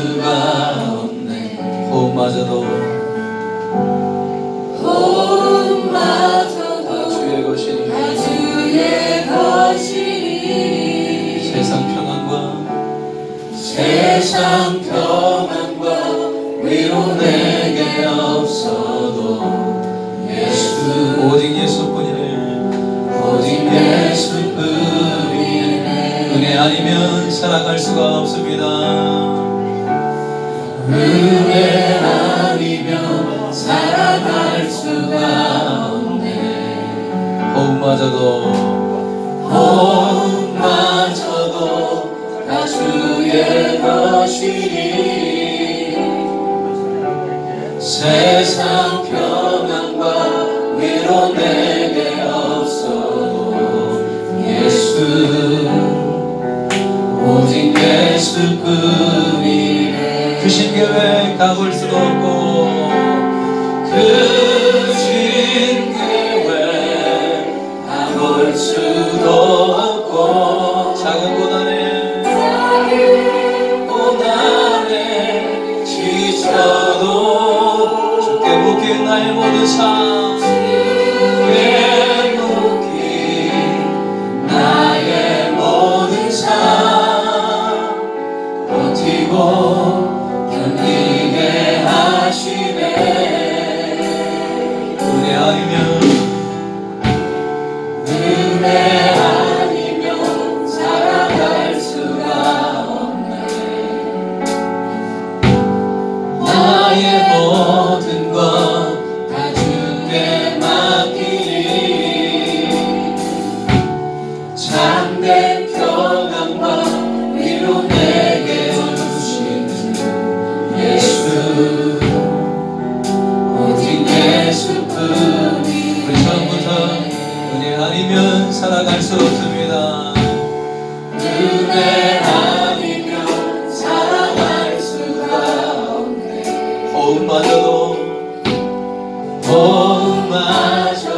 수가 없네. 호흡마저도. 호흡마저도 주의 것이니. 다 주의 것이니. 세상 평안과 세상 평안과 위로 내게 없어도 예수. 오직 예수뿐이네. 오직 예수뿐이네. 은혜 아니면 살아갈 수가 없습니다 은혜 아니면 살아갈 수가 없네. 호흡마저도 호흡마저도 다 주의 것이니 세상 평안과 위로 내게 없어도 예수 오직 예수뿐이네 크신 가볼 수도 없고 크신 아니면 살아갈 수 없습니다. 은혜 아니면 살아갈 수가 없네. 호흡마저도 호흡마저도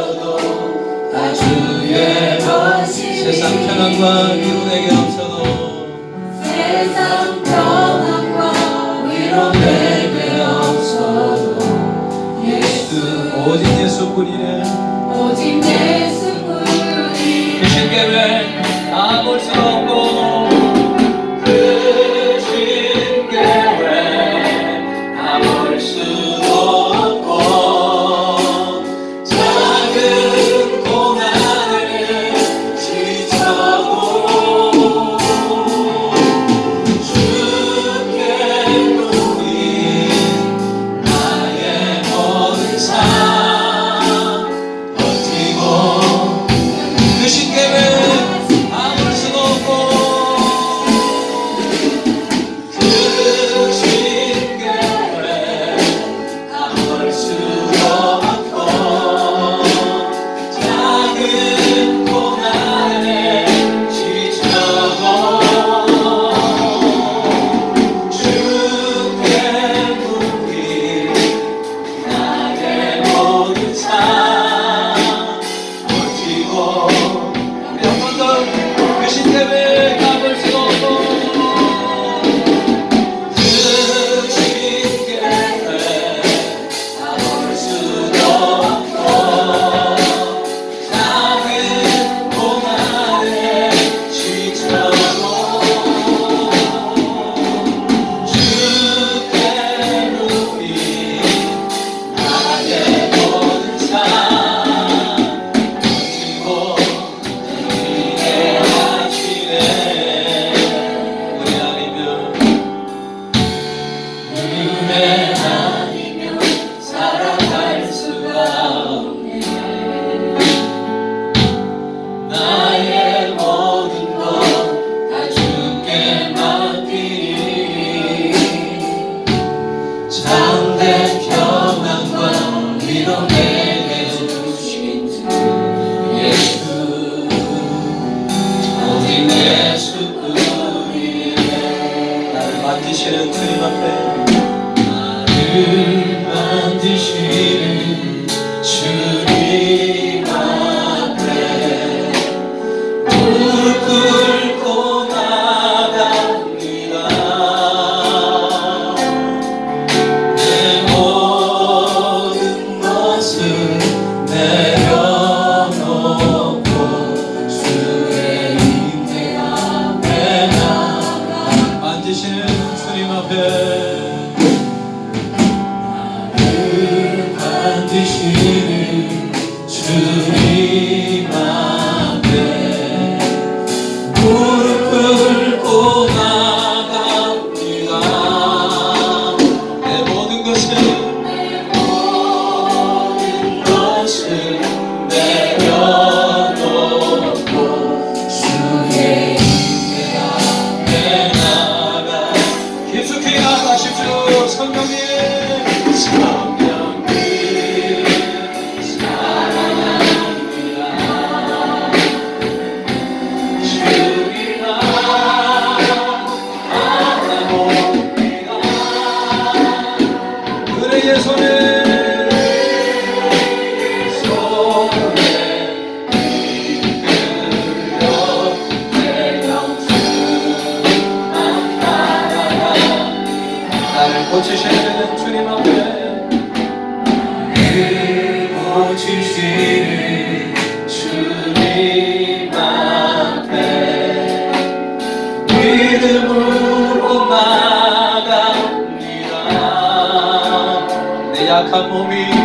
다 주의 것이 세상 평안과 위로 내게 없어도 세상 평안과 위로 내게 없어도 예수 오직 예수뿐이네 を捧げ up on me.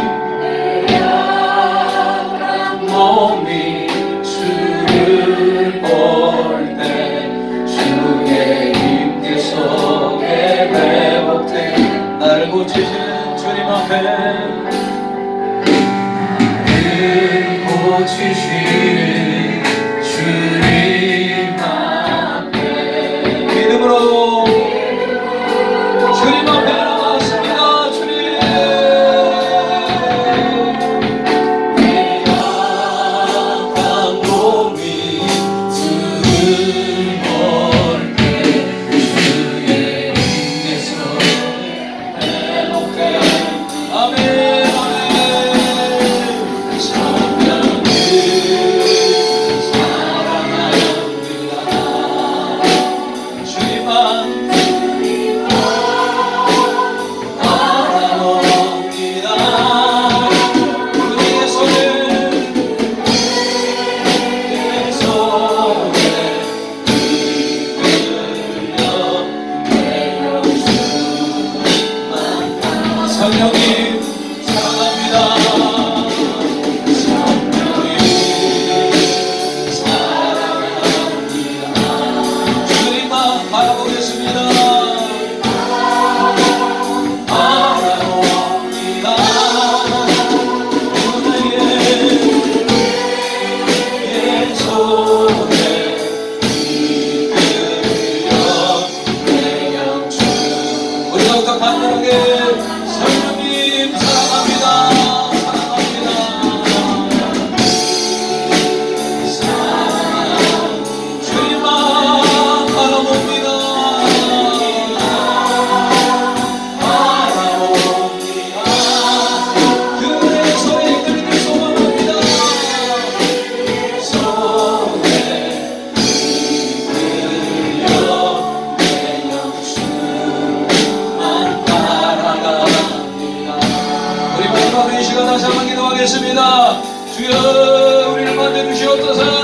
기도했습니다. 주여 우리를 만들어 주시옵소서.